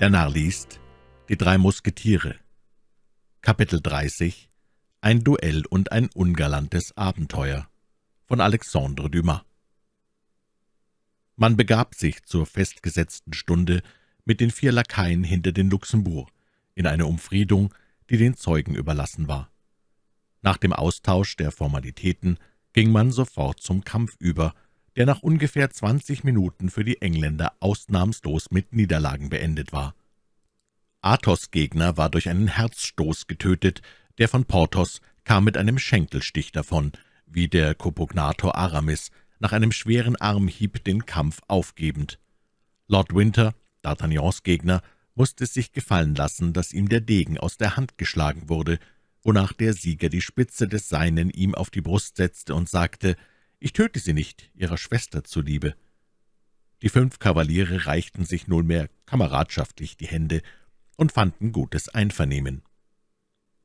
Der Narr liest Die drei Musketiere. Kapitel 30 Ein Duell und ein ungalantes Abenteuer. Von Alexandre Dumas. Man begab sich zur festgesetzten Stunde mit den vier Lakaien hinter den Luxembourg in eine Umfriedung, die den Zeugen überlassen war. Nach dem Austausch der Formalitäten ging man sofort zum Kampf über, der nach ungefähr zwanzig Minuten für die Engländer ausnahmslos mit Niederlagen beendet war. Athos' Gegner war durch einen Herzstoß getötet, der von Porthos kam mit einem Schenkelstich davon, wie der Kopognator Aramis, nach einem schweren Armhieb den Kampf aufgebend. Lord Winter, D'Artagnans Gegner, musste es sich gefallen lassen, dass ihm der Degen aus der Hand geschlagen wurde, wonach der Sieger die Spitze des Seinen ihm auf die Brust setzte und sagte, »Ich töte Sie nicht, Ihrer Schwester zuliebe.« Die fünf Kavaliere reichten sich nunmehr kameradschaftlich die Hände und fanden gutes Einvernehmen.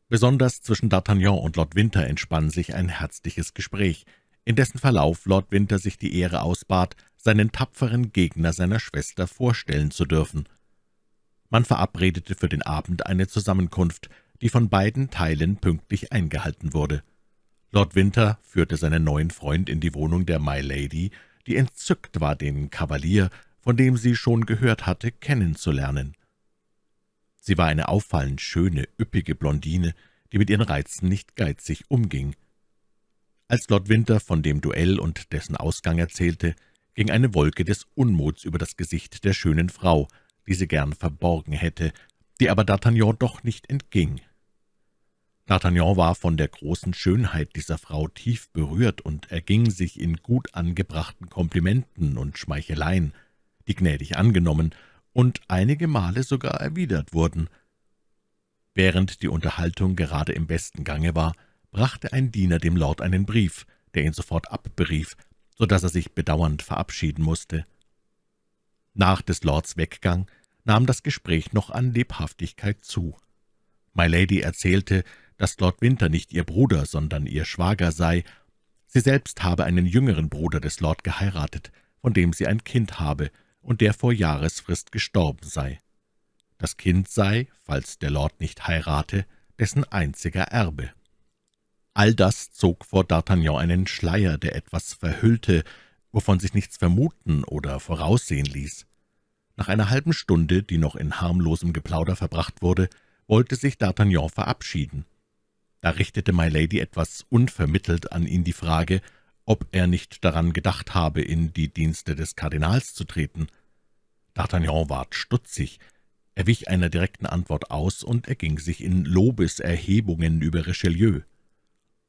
Besonders zwischen D'Artagnan und Lord Winter entspann sich ein herzliches Gespräch, in dessen Verlauf Lord Winter sich die Ehre ausbat, seinen tapferen Gegner seiner Schwester vorstellen zu dürfen. Man verabredete für den Abend eine Zusammenkunft, die von beiden Teilen pünktlich eingehalten wurde. Lord Winter führte seinen neuen Freund in die Wohnung der My Lady, die entzückt war, den Kavalier, von dem sie schon gehört hatte, kennenzulernen. Sie war eine auffallend schöne, üppige Blondine, die mit ihren Reizen nicht geizig umging. Als Lord Winter von dem Duell und dessen Ausgang erzählte, ging eine Wolke des Unmuts über das Gesicht der schönen Frau, die sie gern verborgen hätte, die aber D'Artagnan doch nicht entging. D'Artagnan war von der großen Schönheit dieser Frau tief berührt und erging sich in gut angebrachten Komplimenten und Schmeicheleien, die gnädig angenommen und einige Male sogar erwidert wurden. Während die Unterhaltung gerade im besten Gange war, brachte ein Diener dem Lord einen Brief, der ihn sofort abberief, so dass er sich bedauernd verabschieden musste. Nach des Lords Weggang nahm das Gespräch noch an Lebhaftigkeit zu. My Lady erzählte, dass Lord Winter nicht ihr Bruder, sondern ihr Schwager sei. Sie selbst habe einen jüngeren Bruder des Lord geheiratet, von dem sie ein Kind habe und der vor Jahresfrist gestorben sei. Das Kind sei, falls der Lord nicht heirate, dessen einziger Erbe. All das zog vor D'Artagnan einen Schleier, der etwas verhüllte, wovon sich nichts vermuten oder voraussehen ließ. Nach einer halben Stunde, die noch in harmlosem Geplauder verbracht wurde, wollte sich D'Artagnan verabschieden. Da richtete My Lady etwas unvermittelt an ihn die Frage, ob er nicht daran gedacht habe, in die Dienste des Kardinals zu treten. D'Artagnan ward stutzig, er wich einer direkten Antwort aus und erging sich in Lobeserhebungen über Richelieu.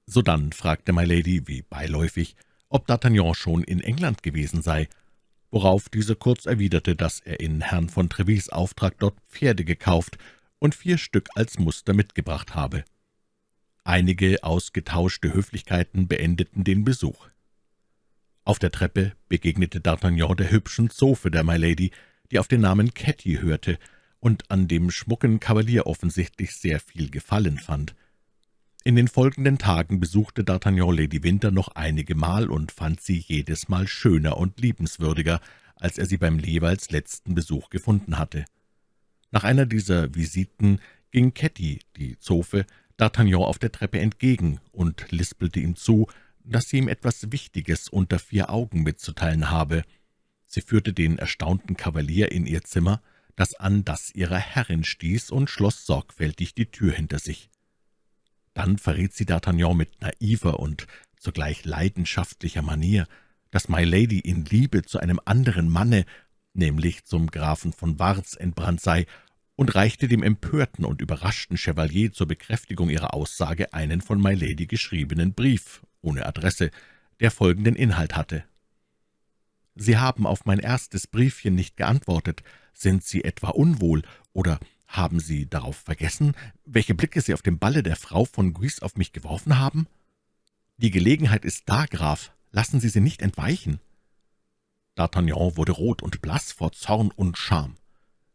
Sodann fragte My Lady, wie beiläufig, ob D'Artagnan schon in England gewesen sei, worauf dieser kurz erwiderte, dass er in Herrn von Trevis Auftrag dort Pferde gekauft und vier Stück als Muster mitgebracht habe. Einige ausgetauschte Höflichkeiten beendeten den Besuch. Auf der Treppe begegnete D'Artagnan der hübschen Zofe der My Lady, die auf den Namen Ketty hörte und an dem schmucken Kavalier offensichtlich sehr viel Gefallen fand. In den folgenden Tagen besuchte D'Artagnan Lady Winter noch einige Mal und fand sie jedes Mal schöner und liebenswürdiger, als er sie beim jeweils letzten Besuch gefunden hatte. Nach einer dieser Visiten ging Ketty, die Zofe, D'Artagnan auf der Treppe entgegen und lispelte ihm zu, dass sie ihm etwas Wichtiges unter vier Augen mitzuteilen habe. Sie führte den erstaunten Kavalier in ihr Zimmer, das an das ihrer Herrin stieß, und schloss sorgfältig die Tür hinter sich. Dann verriet sie D'Artagnan mit naiver und zugleich leidenschaftlicher Manier, dass My Lady in Liebe zu einem anderen Manne, nämlich zum Grafen von Warz, entbrannt sei und reichte dem empörten und überraschten Chevalier zur Bekräftigung ihrer Aussage einen von My Lady geschriebenen Brief, ohne Adresse, der folgenden Inhalt hatte. »Sie haben auf mein erstes Briefchen nicht geantwortet. Sind Sie etwa unwohl, oder haben Sie darauf vergessen, welche Blicke Sie auf dem Balle der Frau von Guise auf mich geworfen haben? Die Gelegenheit ist da, Graf. Lassen Sie sie nicht entweichen.« D'Artagnan wurde rot und blass vor Zorn und Scham.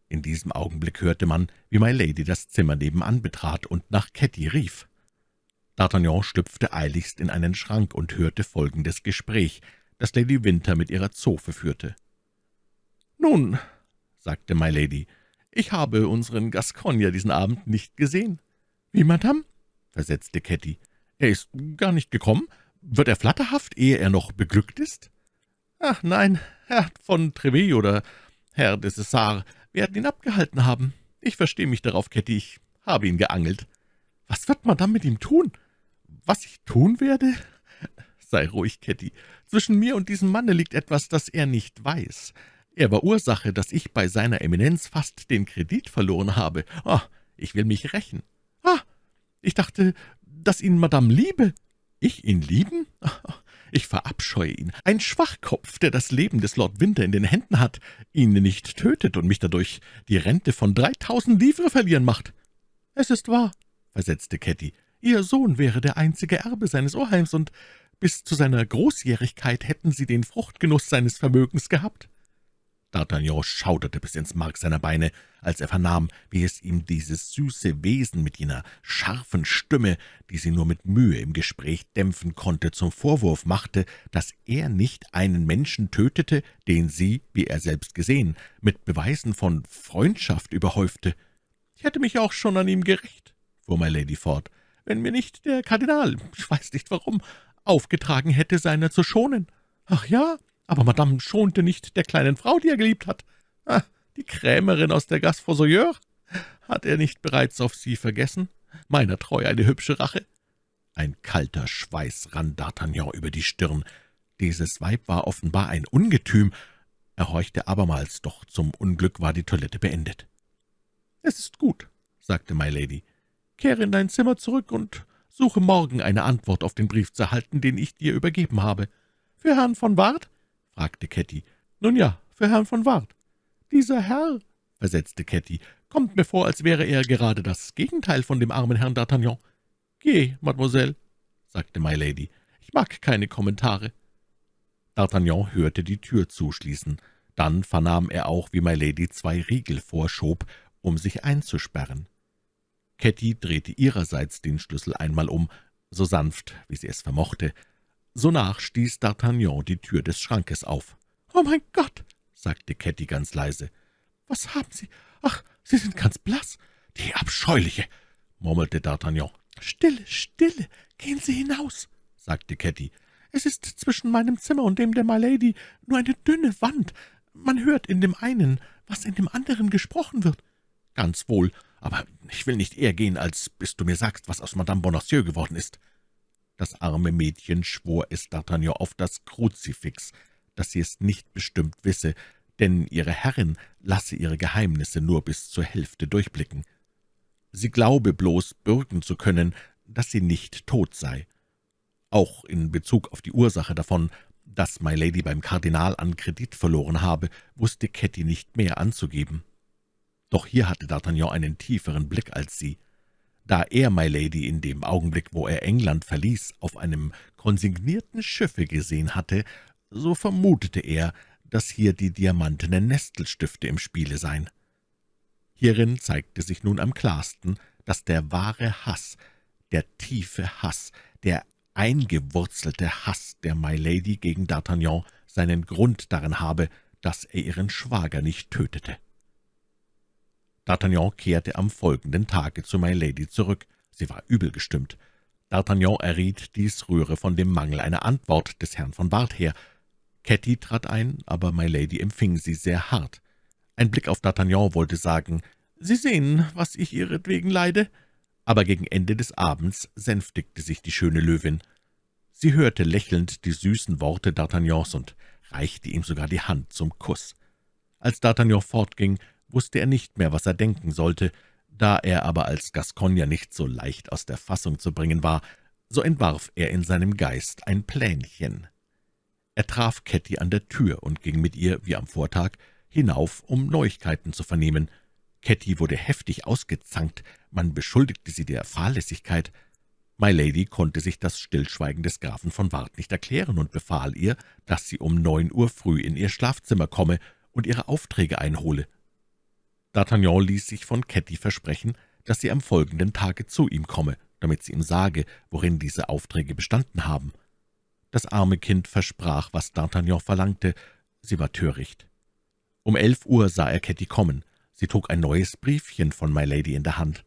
In diesem Augenblick hörte man, wie My Lady das Zimmer nebenan betrat und nach Ketty rief. D'Artagnan schlüpfte eiligst in einen Schrank und hörte folgendes Gespräch, das Lady Winter mit ihrer Zofe führte. »Nun«, sagte My Lady, ich habe unseren Gascogner diesen Abend nicht gesehen.« »Wie, Madame?« versetzte Ketty. »Er ist gar nicht gekommen? Wird er flatterhaft, ehe er noch beglückt ist?« »Ach nein, Herr von Treville oder Herr de Cessar werden ihn abgehalten haben. Ich verstehe mich darauf, Ketty, ich habe ihn geangelt.« »Was wird Madame mit ihm tun?« »Was ich tun werde?« »Sei ruhig, Ketty. Zwischen mir und diesem Manne liegt etwas, das er nicht weiß. Er war Ursache, dass ich bei seiner Eminenz fast den Kredit verloren habe. Ah, ich will mich rächen. Ah, ich dachte, dass ihn Madame liebe. Ich ihn lieben? Ich verabscheue ihn. Ein Schwachkopf, der das Leben des Lord Winter in den Händen hat, ihn nicht tötet und mich dadurch die Rente von dreitausend Livre verlieren macht. »Es ist wahr«, versetzte Ketty, »Ihr Sohn wäre der einzige Erbe seines Oheims, und bis zu seiner Großjährigkeit hätten Sie den Fruchtgenuss seines Vermögens gehabt.« D'Artagnan schauderte bis ins Mark seiner Beine, als er vernahm, wie es ihm dieses süße Wesen mit jener scharfen Stimme, die sie nur mit Mühe im Gespräch dämpfen konnte, zum Vorwurf machte, dass er nicht einen Menschen tötete, den sie, wie er selbst gesehen, mit Beweisen von Freundschaft überhäufte. »Ich hätte mich auch schon an ihm gerecht«, fuhr my Lady fort, »wenn mir nicht der Kardinal, ich weiß nicht warum, aufgetragen hätte, seiner zu schonen. Ach ja, aber Madame schonte nicht der kleinen Frau, die er geliebt hat. Ah, die Krämerin aus der Gasse Fossoyeur. Hat er nicht bereits auf sie vergessen? Meiner Treu eine hübsche Rache. Ein kalter Schweiß rann D'Artagnan über die Stirn. Dieses Weib war offenbar ein Ungetüm. Er horchte abermals, doch zum Unglück war die Toilette beendet. »Es ist gut«, sagte My Lady. »Kehre in dein Zimmer zurück und suche morgen eine Antwort auf den Brief zu erhalten, den ich dir übergeben habe. Für Herrn von Ward fragte Ketty. »Nun ja, für Herrn von Ward.« »Dieser Herr«, versetzte Ketty, »kommt mir vor, als wäre er gerade das Gegenteil von dem armen Herrn D'Artagnan.« »Geh, Mademoiselle«, sagte My Lady, »ich mag keine Kommentare.« D'Artagnan hörte die Tür zuschließen. Dann vernahm er auch, wie My Lady zwei Riegel vorschob, um sich einzusperren. Ketty drehte ihrerseits den Schlüssel einmal um, so sanft, wie sie es vermochte, Sonach stieß D'Artagnan die Tür des Schrankes auf. »Oh mein Gott«, sagte Ketty ganz leise, »was haben Sie? Ach, Sie sind ganz blass. Die Abscheuliche«, murmelte D'Artagnan. »Stille, stille, gehen Sie hinaus«, sagte Ketty. »Es ist zwischen meinem Zimmer und dem der Milady nur eine dünne Wand. Man hört in dem einen, was in dem anderen gesprochen wird.« »Ganz wohl, aber ich will nicht eher gehen, als bis du mir sagst, was aus Madame Bonacieux geworden ist.« Das arme Mädchen schwor es D'Artagnan auf das Kruzifix, dass sie es nicht bestimmt wisse, denn ihre Herrin lasse ihre Geheimnisse nur bis zur Hälfte durchblicken. Sie glaube bloß bürgen zu können, dass sie nicht tot sei. Auch in Bezug auf die Ursache davon, dass My Lady beim Kardinal an Kredit verloren habe, wusste Ketty nicht mehr anzugeben. Doch hier hatte D'Artagnan einen tieferen Blick als sie. Da er My Lady in dem Augenblick, wo er England verließ, auf einem konsignierten Schiffe gesehen hatte, so vermutete er, dass hier die diamantenen Nestelstifte im Spiele seien. Hierin zeigte sich nun am klarsten, dass der wahre Hass, der tiefe Hass, der eingewurzelte Hass der My Lady gegen D'Artagnan seinen Grund darin habe, dass er ihren Schwager nicht tötete. D'Artagnan kehrte am folgenden Tage zu My Lady zurück. Sie war übel gestimmt. D'Artagnan erriet, dies rühre von dem Mangel einer Antwort des Herrn von Bart her. Ketty trat ein, aber My Lady empfing sie sehr hart. Ein Blick auf D'Artagnan wollte sagen, »Sie sehen, was ich ihretwegen leide.« Aber gegen Ende des Abends sänftigte sich die schöne Löwin. Sie hörte lächelnd die süßen Worte D'Artagnans und reichte ihm sogar die Hand zum Kuss. Als D'Artagnan fortging, wusste er nicht mehr, was er denken sollte. Da er aber als Gascogner nicht so leicht aus der Fassung zu bringen war, so entwarf er in seinem Geist ein Plänchen. Er traf Ketty an der Tür und ging mit ihr, wie am Vortag, hinauf, um Neuigkeiten zu vernehmen. Ketty wurde heftig ausgezankt, man beschuldigte sie der Fahrlässigkeit. My Lady konnte sich das Stillschweigen des Grafen von Ward nicht erklären und befahl ihr, dass sie um neun Uhr früh in ihr Schlafzimmer komme und ihre Aufträge einhole. D'Artagnan ließ sich von Ketty versprechen, dass sie am folgenden Tage zu ihm komme, damit sie ihm sage, worin diese Aufträge bestanden haben. Das arme Kind versprach, was D'Artagnan verlangte, sie war töricht. Um elf Uhr sah er Ketty kommen. Sie trug ein neues Briefchen von My Lady in der Hand.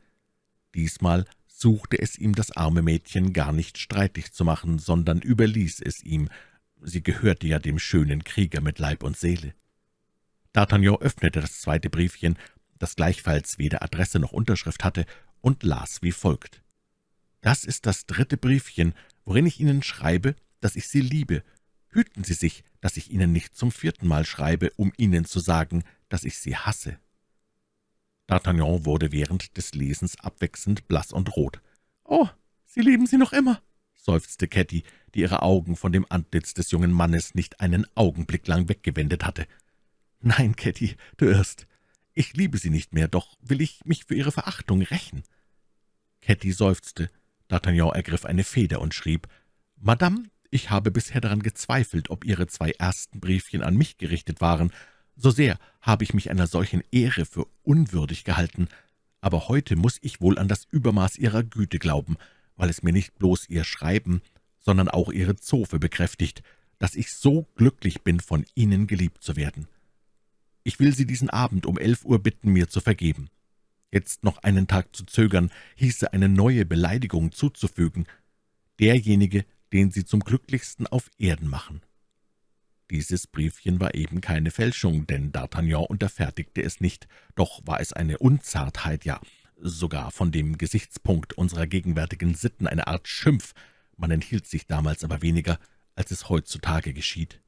Diesmal suchte es ihm das arme Mädchen gar nicht streitig zu machen, sondern überließ es ihm. Sie gehörte ja dem schönen Krieger mit Leib und Seele. D'Artagnan öffnete das zweite Briefchen, das gleichfalls weder Adresse noch Unterschrift hatte, und las wie folgt. »Das ist das dritte Briefchen, worin ich Ihnen schreibe, dass ich Sie liebe. Hüten Sie sich, dass ich Ihnen nicht zum vierten Mal schreibe, um Ihnen zu sagen, dass ich Sie hasse.« D'Artagnan wurde während des Lesens abwechselnd blass und rot. »Oh, Sie lieben sie noch immer«, seufzte Ketty, die ihre Augen von dem Antlitz des jungen Mannes nicht einen Augenblick lang weggewendet hatte. »Nein, Ketty, du irrst. Ich liebe sie nicht mehr, doch will ich mich für ihre Verachtung rächen.« Ketty seufzte. D'Artagnan ergriff eine Feder und schrieb, »Madame, ich habe bisher daran gezweifelt, ob Ihre zwei ersten Briefchen an mich gerichtet waren. So sehr habe ich mich einer solchen Ehre für unwürdig gehalten. Aber heute muss ich wohl an das Übermaß Ihrer Güte glauben, weil es mir nicht bloß Ihr Schreiben, sondern auch Ihre Zofe bekräftigt, dass ich so glücklich bin, von Ihnen geliebt zu werden. Ich will Sie diesen Abend um elf Uhr bitten, mir zu vergeben. Jetzt noch einen Tag zu zögern, hieße eine neue Beleidigung zuzufügen. Derjenige, den Sie zum glücklichsten auf Erden machen.« Dieses Briefchen war eben keine Fälschung, denn D'Artagnan unterfertigte es nicht, doch war es eine Unzartheit, ja, sogar von dem Gesichtspunkt unserer gegenwärtigen Sitten eine Art Schimpf, man enthielt sich damals aber weniger, als es heutzutage geschieht.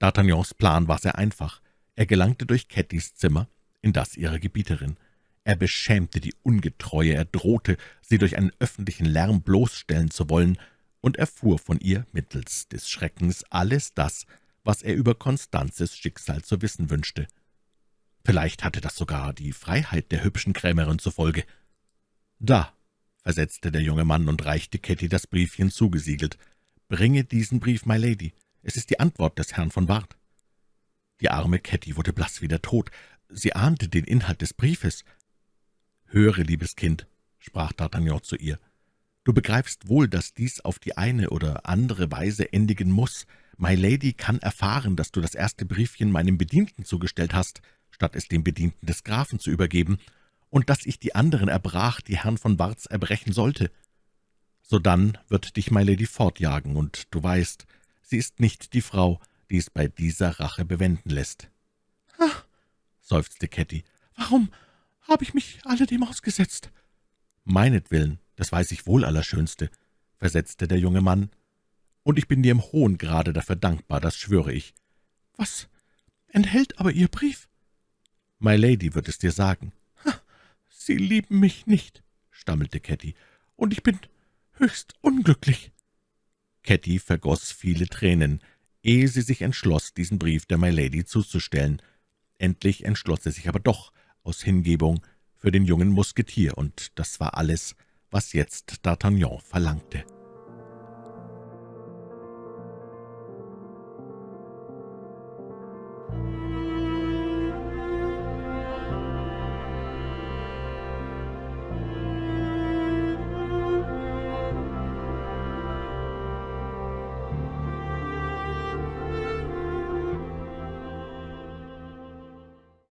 D'Artagnans Plan war sehr einfach. Er gelangte durch Cattys Zimmer in das ihrer Gebieterin. Er beschämte die Ungetreue, er drohte, sie durch einen öffentlichen Lärm bloßstellen zu wollen, und erfuhr von ihr mittels des Schreckens alles das, was er über Konstanzes Schicksal zu wissen wünschte. Vielleicht hatte das sogar die Freiheit der hübschen Krämerin zur Folge. »Da«, versetzte der junge Mann und reichte Ketty das Briefchen zugesiegelt, »bringe diesen Brief, my Lady. Es ist die Antwort des Herrn von Bart.« Die arme Ketty wurde blass wie der Tod. Sie ahnte den Inhalt des Briefes. »Höre, liebes Kind«, sprach D'Artagnan zu ihr, »du begreifst wohl, dass dies auf die eine oder andere Weise endigen muss. My Lady kann erfahren, dass du das erste Briefchen meinem Bedienten zugestellt hast, statt es dem Bedienten des Grafen zu übergeben, und dass ich die anderen erbrach, die Herrn von Barts erbrechen sollte. Sodann wird dich My Lady fortjagen, und du weißt, sie ist nicht die Frau, die es bei dieser Rache bewenden lässt.« »Ach«, seufzte Ketty, »warum habe ich mich alledem ausgesetzt?« »Meinetwillen, das weiß ich wohl, Allerschönste«, versetzte der junge Mann, »und ich bin dir im hohen Grade dafür dankbar, das schwöre ich.« »Was enthält aber Ihr Brief?« »My Lady wird es dir sagen.« »Sie lieben mich nicht«, stammelte Ketty, »und ich bin höchst unglücklich.« Ketty vergoß viele Tränen, ehe sie sich entschloss, diesen Brief der My Lady zuzustellen. Endlich entschloss sie sich aber doch, aus Hingebung für den jungen Musketier, und das war alles, was jetzt D'Artagnan verlangte.